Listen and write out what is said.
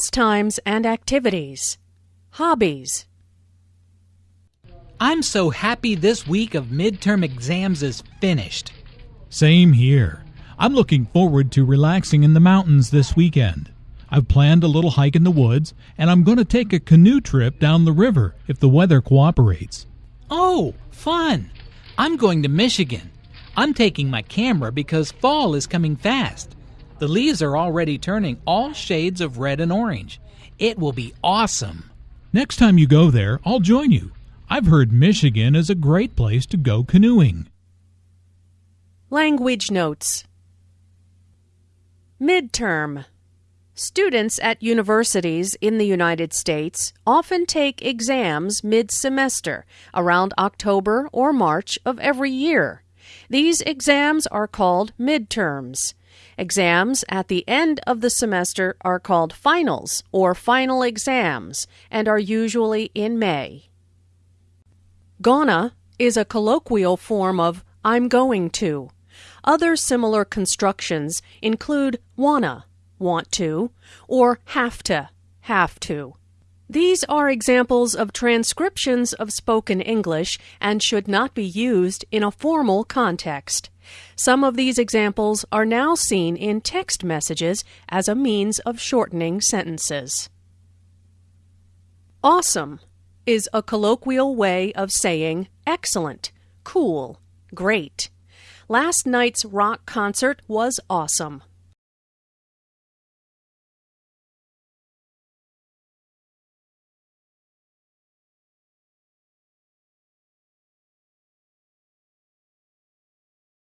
pastimes and activities, hobbies. I'm so happy this week of midterm exams is finished. Same here. I'm looking forward to relaxing in the mountains this weekend. I've planned a little hike in the woods, and I'm going to take a canoe trip down the river if the weather cooperates. Oh, fun! I'm going to Michigan. I'm taking my camera because fall is coming fast. The leaves are already turning all shades of red and orange. It will be awesome. Next time you go there, I'll join you. I've heard Michigan is a great place to go canoeing. Language notes. Midterm. Students at universities in the United States often take exams mid semester, around October or March of every year. These exams are called midterms. Exams at the end of the semester are called finals or final exams and are usually in May. Gonna is a colloquial form of I'm going to. Other similar constructions include wanna, want to, or have to, have to. These are examples of transcriptions of spoken English and should not be used in a formal context. Some of these examples are now seen in text messages as a means of shortening sentences. Awesome is a colloquial way of saying excellent, cool, great. Last night's rock concert was awesome.